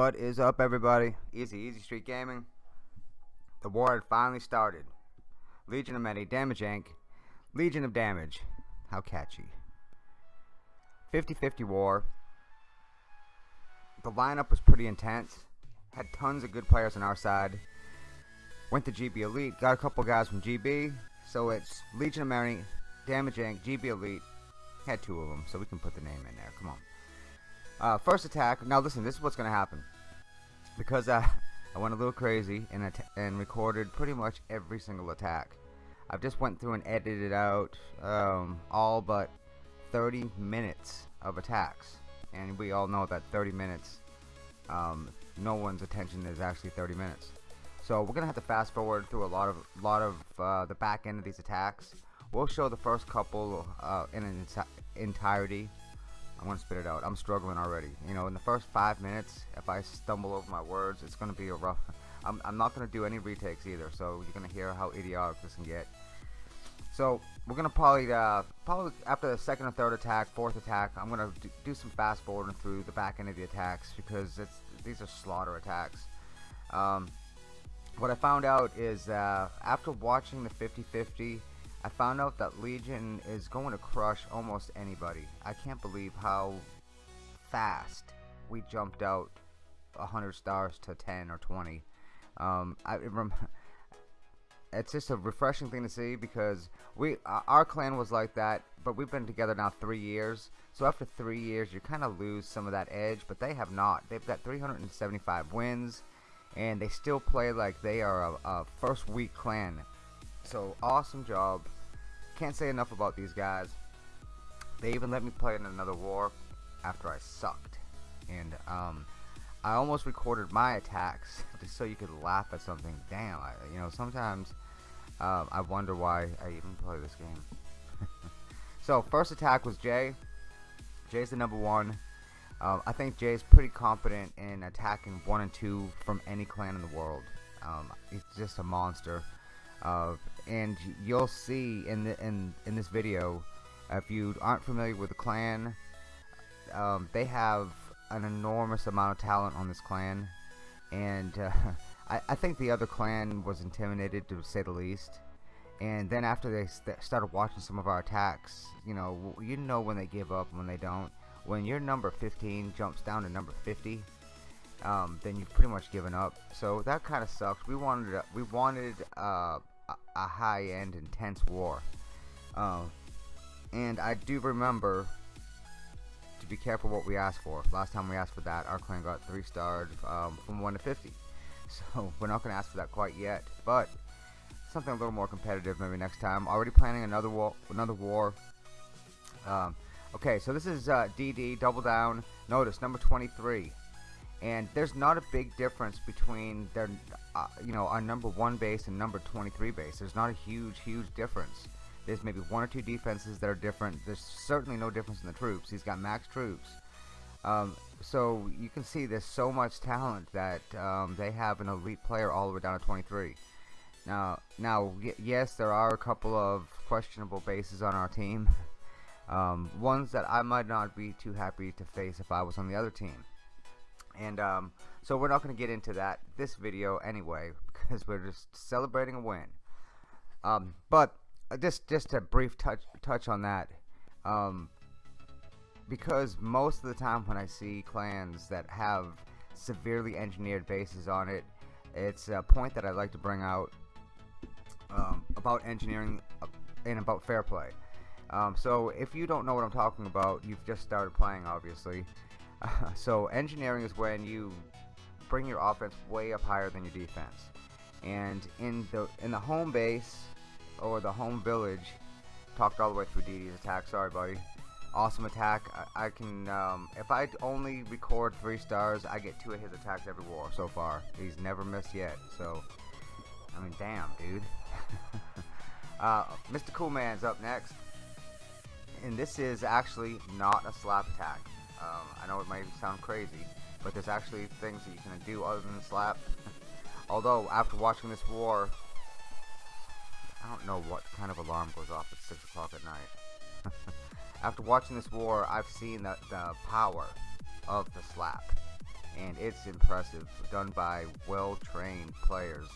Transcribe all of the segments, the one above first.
What is up, everybody? Easy, Easy Street Gaming. The war had finally started. Legion of Many, Damage Inc. Legion of Damage. How catchy. 50-50 war. The lineup was pretty intense. Had tons of good players on our side. Went to GB Elite. Got a couple guys from GB. So it's Legion of Many, Damage Inc., GB Elite. Had two of them, so we can put the name in there. Come on. Uh, first attack. Now listen, this is what's going to happen. Because uh, I went a little crazy and, and recorded pretty much every single attack. I've just went through and edited out um, all but 30 minutes of attacks. And we all know that 30 minutes, um, no one's attention is actually 30 minutes. So we're gonna have to fast forward through a lot of lot of uh, the back end of these attacks. We'll show the first couple uh, in an entirety I'm gonna spit it out. I'm struggling already. You know, in the first five minutes, if I stumble over my words, it's gonna be a rough. I'm, I'm not gonna do any retakes either, so you're gonna hear how idiotic this can get. So we're gonna probably, uh, probably after the second or third attack, fourth attack, I'm gonna do, do some fast forwarding through the back end of the attacks because it's these are slaughter attacks. Um, what I found out is uh, after watching the 50-50 I found out that Legion is going to crush almost anybody. I can't believe how fast we jumped out 100 stars to 10 or 20. Um, I, it it's just a refreshing thing to see because we our clan was like that, but we've been together now three years. So after three years, you kind of lose some of that edge, but they have not. They've got 375 wins, and they still play like they are a, a first week clan so awesome job. Can't say enough about these guys. They even let me play in another war after I sucked. And um, I almost recorded my attacks just so you could laugh at something. Damn, I, you know, sometimes um, I wonder why I even play this game. so first attack was Jay. Jay's the number one. Um, I think Jay's pretty competent in attacking one and two from any clan in the world. Um, he's just a monster. Uh, and you'll see in the in in this video, if you aren't familiar with the clan, um, they have an enormous amount of talent on this clan, and uh, I, I think the other clan was intimidated to say the least. And then after they st started watching some of our attacks, you know, you know when they give up and when they don't. When your number 15 jumps down to number 50, um, then you've pretty much given up. So that kind of sucks. We wanted we wanted uh, a high-end intense war. Uh, and I do remember to be careful what we ask for. Last time we asked for that, our clan got 3 stars um, from 1 to 50. So we're not going to ask for that quite yet. But something a little more competitive maybe next time. Already planning another war. Another war. Um, okay, so this is uh, DD, Double Down. Notice, number 23 and there's not a big difference between their uh, you know our number one base and number 23 base. There's not a huge huge difference. There's maybe one or two defenses that are different. There's certainly no difference in the troops. He's got max troops. Um, so you can see there's so much talent that um, they have an elite player all the way down to 23 now now yes there are a couple of questionable bases on our team. Um, ones that I might not be too happy to face if I was on the other team and um, so we're not going to get into that this video anyway because we're just celebrating a win. Um, but uh, just just a brief touch touch on that. Um, because most of the time when I see clans that have severely engineered bases on it, it's a point that I'd like to bring out um, about engineering uh, and about fair play. Um, so if you don't know what I'm talking about, you've just started playing obviously. so engineering is when you bring your offense way up higher than your defense. And in the in the home base or the home village, talked all the way through DD's attack. Sorry, buddy. Awesome attack. I, I can um, if I only record three stars, I get two of his attacks every war so far. He's never missed yet. So I mean, damn, dude. uh, Mr. Coolman's up next, and this is actually not a slap attack. Um, I know it might sound crazy, but there's actually things that you can do other than slap. Although, after watching this war, I don't know what kind of alarm goes off at 6 o'clock at night. after watching this war, I've seen the, the power of the slap. and it's impressive. Done by well-trained players.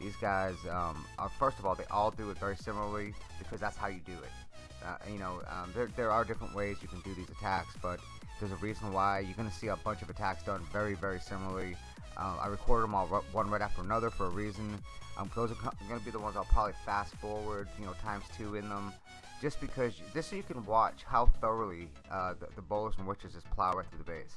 These guys, um, are, first of all, they all do it very similarly because that's how you do it. Uh, you know, um, there, there are different ways you can do these attacks, but there's a reason why you're going to see a bunch of attacks done very, very similarly. Uh, I recorded them all one right after another for a reason. Um, those are going to be the ones I'll probably fast forward, you know, times two in them, just because this so you can watch how thoroughly uh, the, the bowlers and witches just plow right through the base.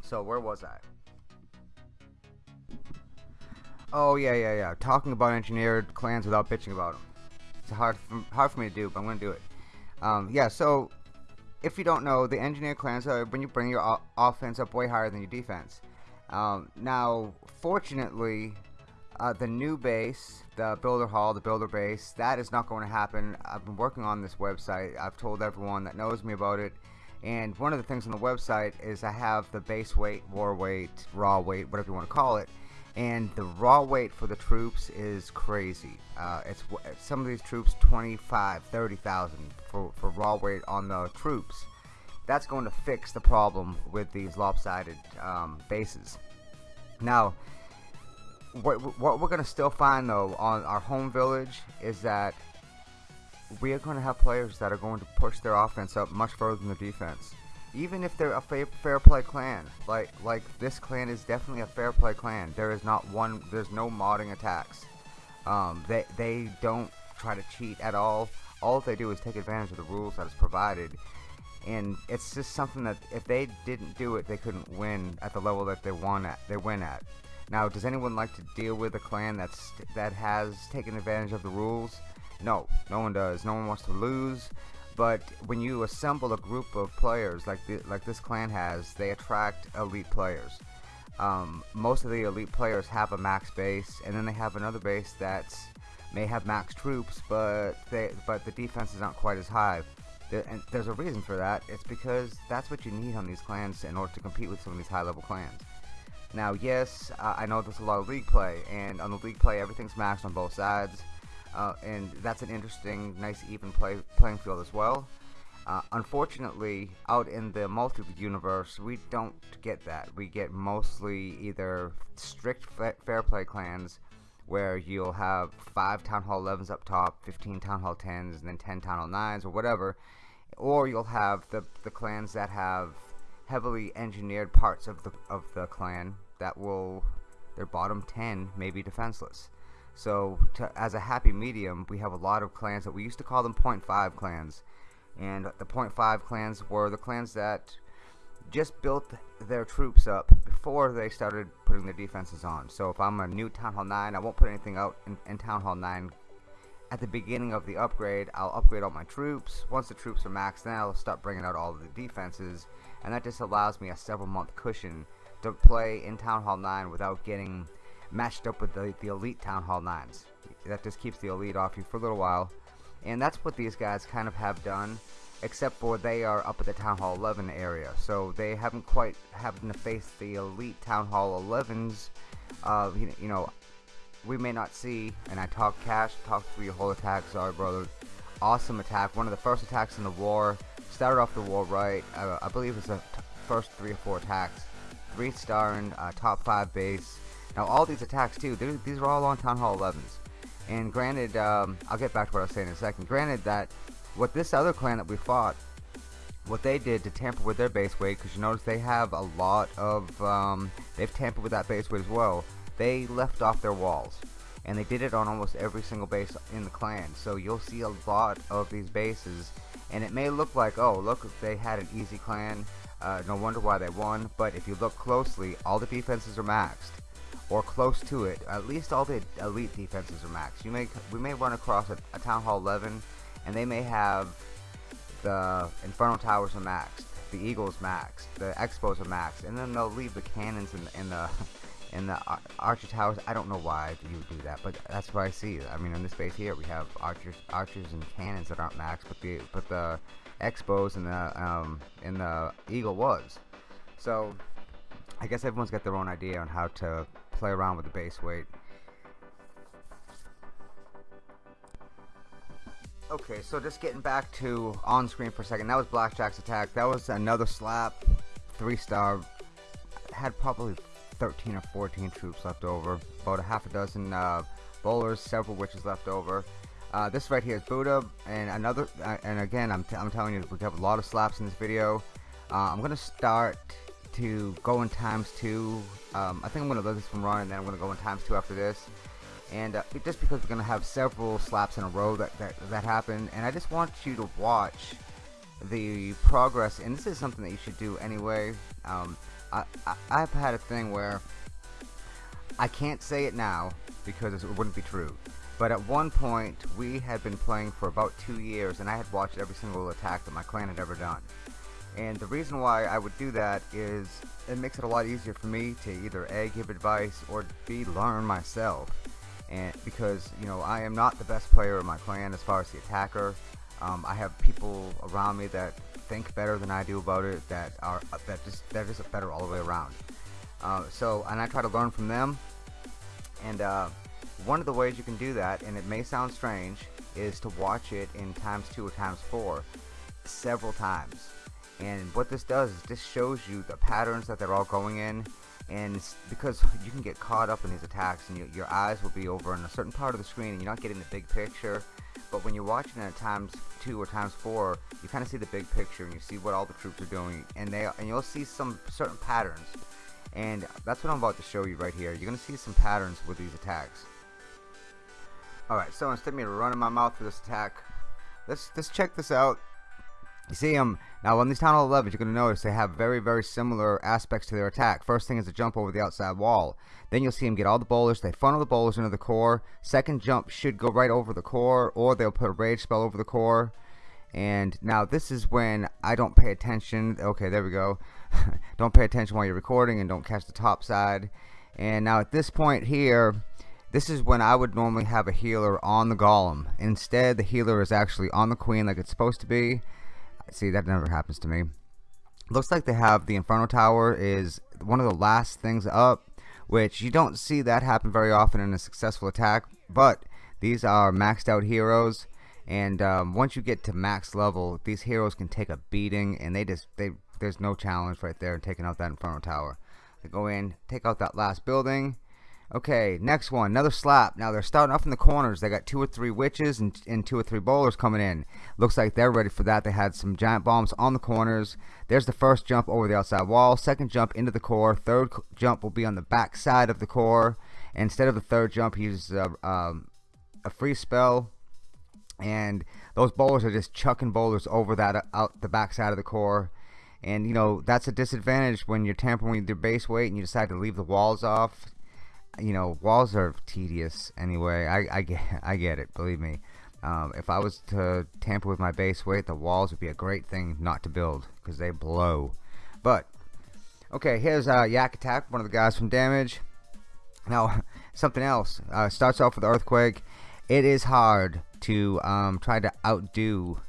So where was I? Oh yeah, yeah, yeah. Talking about engineered clans without bitching about them. It's hard, hard for me to do, but I'm gonna do it. Um, yeah. So if you don't know, the engineer clans are when you bring your offense up way higher than your defense. Um, now, fortunately, uh, the new base, the builder hall, the builder base, that is not going to happen. I've been working on this website. I've told everyone that knows me about it. And one of the things on the website is I have the base weight, war weight, raw weight, whatever you want to call it. And the raw weight for the troops is crazy. Uh, it's some of these troops 25, 30,000 for, for raw weight on the troops. That's going to fix the problem with these lopsided um, bases. Now, what, what we're going to still find though on our home village is that we are going to have players that are going to push their offense up much further than the defense. Even if they're a fair, fair play clan, like like this clan is definitely a fair play clan. There is not one, there's no modding attacks. Um, they they don't try to cheat at all. All they do is take advantage of the rules that is provided, and it's just something that if they didn't do it, they couldn't win at the level that they won at. They win at. Now, does anyone like to deal with a clan that's that has taken advantage of the rules? No, no one does. No one wants to lose. But when you assemble a group of players like the, like this clan has, they attract elite players. Um, most of the elite players have a max base, and then they have another base that may have max troops, but they but the defense is not quite as high. and there's a reason for that. It's because that's what you need on these clans in order to compete with some of these high-level clans. Now, yes, uh, I know there's a lot of league play, and on the league play, everything's maxed on both sides, uh, and that's an interesting, nice, even play playing field as well. Uh, unfortunately, out in the multi-universe, we don't get that. We get mostly either strict fair play clans, where you'll have 5 Town Hall 11s up top, 15 Town Hall 10s, and then 10 Town Hall 9s, or whatever, or you'll have the, the clans that have heavily engineered parts of the of the clan that will their bottom 10 may be defenseless. So to, as a happy medium, we have a lot of clans that we used to call them 0.5 clans. And the 0.5 clans were the clans that just built their troops up before they started putting their defenses on. So if I'm a new Town Hall 9, I won't put anything out in, in Town Hall 9 at the beginning of the upgrade. I'll upgrade all my troops. Once the troops are maxed, then I'll start bringing out all the defenses and that just allows me a several month cushion to play in Town Hall 9 without getting matched up with the, the elite Town Hall 9s. That just keeps the elite off you for a little while. And that's what these guys kind of have done, except for they are up at the Town Hall 11 area. So they haven't quite having to face the elite Town Hall 11s. Uh, you, you know, we may not see, and I talk cash, talk through your whole attack, sorry brother. Awesome attack, one of the first attacks in the war started off the war right. Uh, I believe it's the first three or four attacks. Three star and uh, top five base. Now all these attacks too, these are all on Town Hall 11s. And granted, um, I'll get back to what I was saying in a second. Granted that what this other clan that we fought, what they did to tamper with their base weight, because you notice they have a lot of, um, they've tampered with that base weight as well. They left off their walls and they did it on almost every single base in the clan so you'll see a lot of these bases and it may look like oh look they had an easy clan uh, no wonder why they won but if you look closely all the defenses are maxed or close to it at least all the elite defenses are maxed you may we may run across a, a town hall 11 and they may have the inferno towers are maxed the eagles maxed the X-Bows are maxed and then they'll leave the cannons in the in the archer towers. I don't know why you would do that but that's what I see. I mean in this base here we have archers archers and cannons that aren't maxed but the but the X-Bows and the um in the eagle was. So I guess everyone's got their own idea on how to play around with the base weight Okay, so just getting back to on screen for a second. That was Blackjack's attack. That was another slap, three star had probably 13 or 14 troops left over, about a half a dozen uh, bowlers, several witches left over. Uh, this right here is Buddha, and another, uh, and again, I'm, I'm telling you, we have a lot of slaps in this video. Uh, I'm gonna start to go in times two. Um, I think I'm gonna let this one run, and then I'm gonna go in times two after this. And uh, just because we're gonna have several slaps in a row that, that that happen, and I just want you to watch the progress. And this is something that you should do anyway. Um, I, I I've had a thing where I can't say it now because it wouldn't be true. But at one point, we had been playing for about two years, and I had watched every single attack that my clan had ever done. And the reason why I would do that is it makes it a lot easier for me to either A, give advice, or B, learn myself. And because, you know, I am not the best player in my clan as far as the attacker. Um, I have people around me that think better than I do about it, that are that just that is better all the way around. Uh, so, and I try to learn from them. And uh, one of the ways you can do that, and it may sound strange, is to watch it in times two or times four several times. And what this does is this shows you the patterns that they're all going in. And because you can get caught up in these attacks and you, your eyes will be over in a certain part of the screen and you're not getting the big picture. But when you're watching it at times two or times four, you kind of see the big picture and you see what all the troops are doing. And they and you'll see some certain patterns. And that's what I'm about to show you right here. You're going to see some patterns with these attacks. Alright, so instead of me running my mouth for this attack, let's, let's check this out. You see them, um, now on these Town Hall 11s, you're going to notice they have very, very similar aspects to their attack. First thing is to jump over the outside wall. Then you'll see them get all the bowlers. They funnel the bowlers into the core. Second jump should go right over the core, or they'll put a rage spell over the core. And now this is when I don't pay attention. Okay, there we go. don't pay attention while you're recording and don't catch the top side. And now at this point here, this is when I would normally have a healer on the golem. Instead, the healer is actually on the queen like it's supposed to be. See, that never happens to me. Looks like they have the Inferno Tower is one of the last things up, which you don't see that happen very often in a successful attack, but these are maxed out heroes and um, once you get to max level these heroes can take a beating and they just they there's no challenge right there in taking out that inferno tower they go in take out that last building okay next one another slap. Now they're starting off in the corners. They got two or three witches and, and two or three bowlers coming in. Looks like they're ready for that. They had some giant bombs on the corners. There's the first jump over the outside wall. Second jump into the core. Third jump will be on the back side of the core. Instead of the third jump he uses a, um, a freeze spell. And those bowlers are just chucking bowlers over that uh, out the back side of the core. And you know that's a disadvantage when you're tampering with your base weight and you decide to leave the walls off you know walls are tedious anyway. I, I get I get it believe me. Um, if I was to tamper with my base weight the walls would be a great thing not to build because they blow. But okay here's uh, Yak Attack one of the guys from damage. Now something else uh, starts off with earthquake. It is hard to um, try to outdo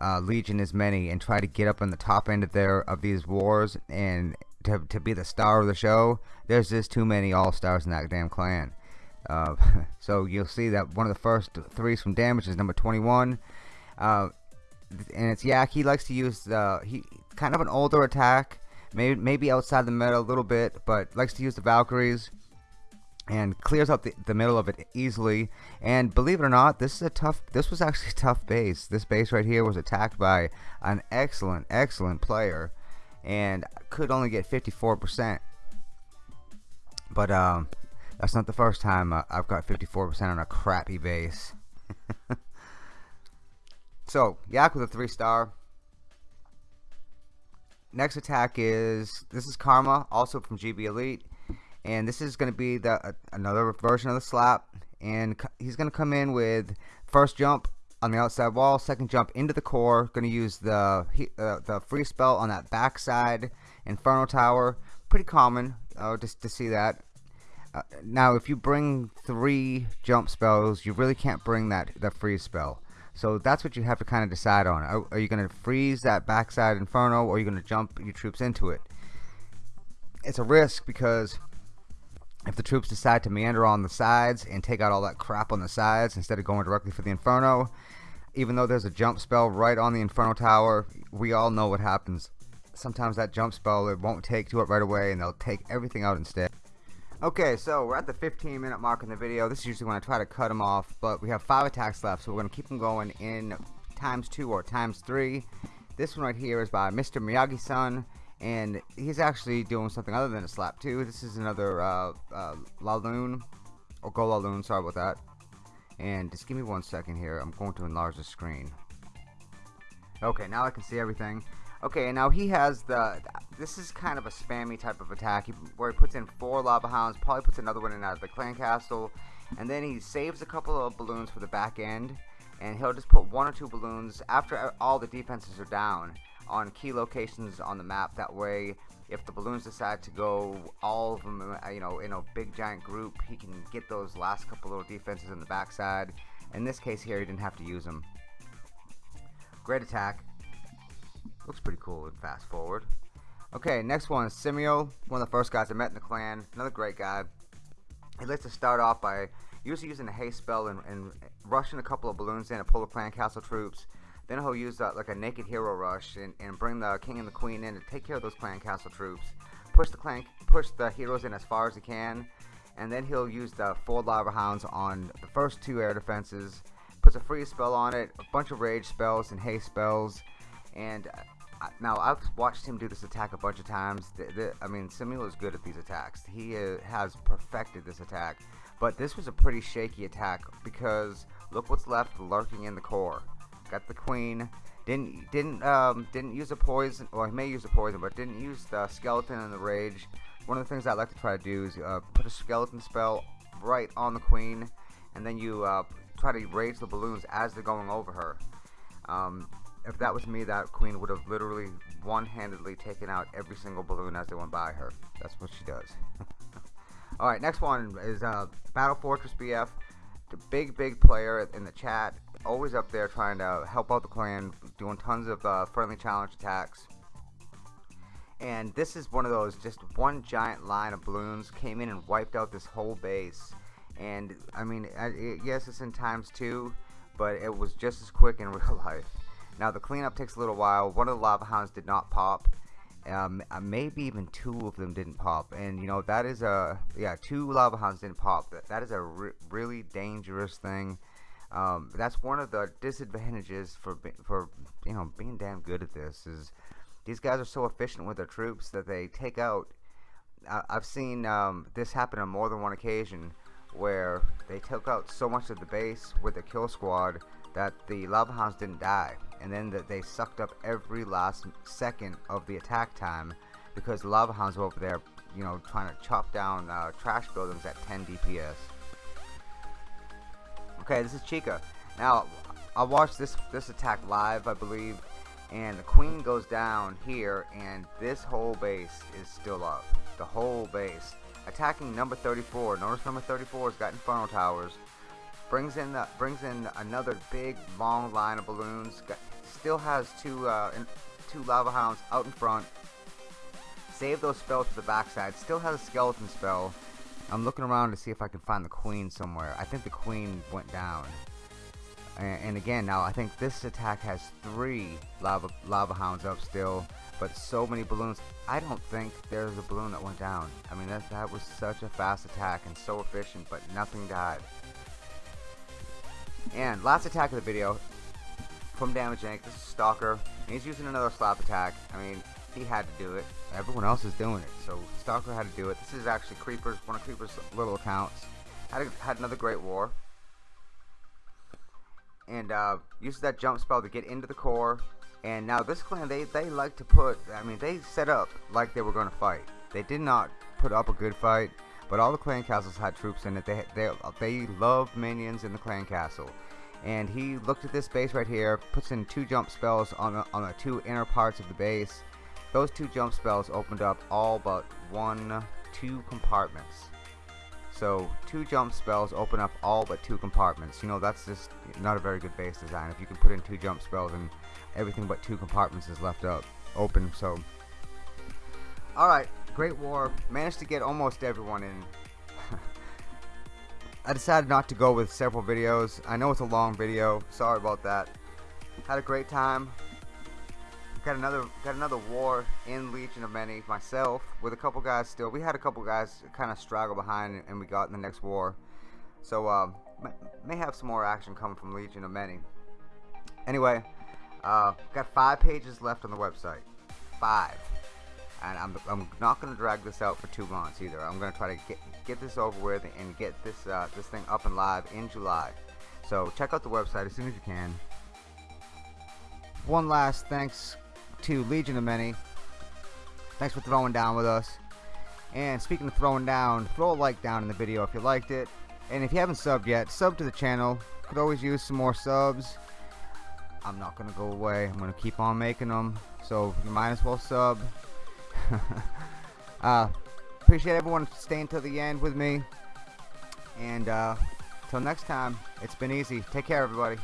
uh, Legion as many and try to get up on the top end of their of these wars and to, to be the star of the show there's just too many all-stars in that damn clan. Uh, so you'll see that one of the first threes from damage is number 21 uh, and it's Yak he likes to use the he kind of an older attack maybe maybe outside the meta a little bit but likes to use the Valkyries and clears out the, the middle of it easily. And believe it or not this is a tough this was actually a tough base. This base right here was attacked by an excellent excellent player. And could only get 54% but um that's not the first time I've got 54% on a crappy base. So Yak with a three star. Next attack is this is Karma also from GB Elite. And this is going to be the uh, another version of the slap. And he's going to come in with first jump on the outside wall second jump into the core going to use the uh, the freeze spell on that backside inferno tower pretty common uh, just to see that. Uh, now if you bring three jump spells you really can't bring that that freeze spell. So that's what you have to kind of decide on. Are, are you going to freeze that backside inferno or are you going to jump your troops into it? It's a risk because if the troops decide to meander on the sides and take out all that crap on the sides instead of going directly for the Inferno, even though there's a jump spell right on the Inferno Tower, we all know what happens. Sometimes that jump spell it won't take to it right away and they'll take everything out instead. Okay, so we're at the 15 minute mark in the video. This is usually when I try to cut them off, but we have five attacks left, so we're going to keep them going in times two or times three. This one right here is by Mr. Miyagi-san, and he's actually doing something other than a slap too. This is another uh, uh, Laloon, or Go Laloon, sorry about that. And just give me one second here. I'm going to enlarge the screen. Okay, now I can see everything. Okay, now he has the, this is kind of a spammy type of attack where he puts in four lava hounds, probably puts another one in out of the clan castle, and then he saves a couple of balloons for the back end, and he'll just put one or two balloons after all the defenses are down on key locations on the map. That way, if the balloons decide to go all of them, uh, you know, in a big giant group, he can get those last couple little defenses in the backside. In this case here, he didn't have to use them. Great attack. Looks pretty cool and fast forward. Okay, next one is Simio, one of the first guys I met in the clan. Another great guy. He likes to start off by usually using a haste spell and, and rushing a couple of balloons in to pull the clan castle troops. Then he'll use uh, like a naked hero rush and, and bring the king and the queen in to take care of those clan castle troops. Push the clan, push the heroes in as far as he can, and then he'll use the four lava hounds on the first two air defenses. Puts a freeze spell on it, a bunch of rage spells and haste spells, and uh, now I've watched him do this attack a bunch of times. The, the, I mean, Samuel is good at these attacks. He uh, has perfected this attack, but this was a pretty shaky attack because look what's left lurking in the core. Got the queen. Didn't didn't um, didn't use a poison. Well, he may use a poison, but didn't use the skeleton and the rage. One of the things I like to try to do is uh, put a skeleton spell right on the queen, and then you uh, try to rage the balloons as they're going over her. Um, if that was me, that queen would have literally one-handedly taken out every single balloon as they went by her. That's what she does. Alright, next one is uh, Battle Fortress BF. The big, big player in the chat. Always up there trying to help out the clan, doing tons of uh, friendly challenge attacks. And this is one of those, just one giant line of balloons came in and wiped out this whole base. And, I mean, it, yes, it's in times two, but it was just as quick in real life. Now the cleanup takes a little while. One of the lava hounds did not pop. Um, uh, maybe even two of them didn't pop, and you know that is a yeah two lava hounds didn't pop. That that is a re really dangerous thing. Um, that's one of the disadvantages for for you know being damn good at this is these guys are so efficient with their troops that they take out. I, have seen um, this happen on more than one occasion where they took out so much of the base with the kill squad that the lava hounds didn't die and then that they sucked up every last second of the attack time because lava hounds were over there you know trying to chop down uh, trash buildings at 10 DPS okay this is Chica. Now I watched this this attack live I believe and the queen goes down here and this whole base is still up. The whole base. Attacking number 34 notice number 34 has got inferno towers. Brings in the, brings in another big long line of balloons. Got, still has two uh, two lava hounds out in front. Save those spells to the backside. Still has a skeleton spell. I'm looking around to see if I can find the queen somewhere. I think the queen went down. And, and again, now I think this attack has three lava lava hounds up still, but so many balloons. I don't think there's a balloon that went down. I mean, that that was such a fast attack and so efficient, but nothing died. And last attack of the video from Damage Inc. This is Stalker. he's using another slap attack. I mean, he had to do it. Everyone else is doing it. So Stalker had to do it. This is actually Creeper's one of Creeper's little accounts. Had a, had another great war. And uh, uses that jump spell to get into the core. And now this clan, they, they like to put, I mean, they set up like they were going to fight. They did not put up a good fight. But all the clan castles had troops in it. They they they love minions in the clan castle. And he looked at this base right here, puts in two jump spells on the, on the two inner parts of the base. Those two jump spells opened up all but one, two compartments. So two jump spells open up all but two compartments. You know, that's just not a very good base design. If you can put in two jump spells and everything but two compartments is left up open. So, alright, Great War. Managed to get almost everyone in. I decided not to go with several videos. I know it's a long video. Sorry about that. Had a great time. got another got another war in Legion of Many myself with a couple guys still. We had a couple guys kind of straggle behind and we got in the next war. So um, may have some more action coming from Legion of Many. Anyway, uh, got five pages left on the website. Five. And I'm, I'm not going to drag this out for two months either. I'm going to try to get get this over with and get this uh, this thing up and live in July. So check out the website as soon as you can. One last thanks to Legion of Many. Thanks for throwing down with us. And speaking of throwing down, throw a like down in the video if you liked it. And if you haven't subbed yet, sub to the channel. Could always use some more subs. I'm not going to go away. I'm going to keep on making them. So you might as well sub. uh, appreciate everyone staying till the end with me. And uh, till next time, it's been easy. Take care, everybody.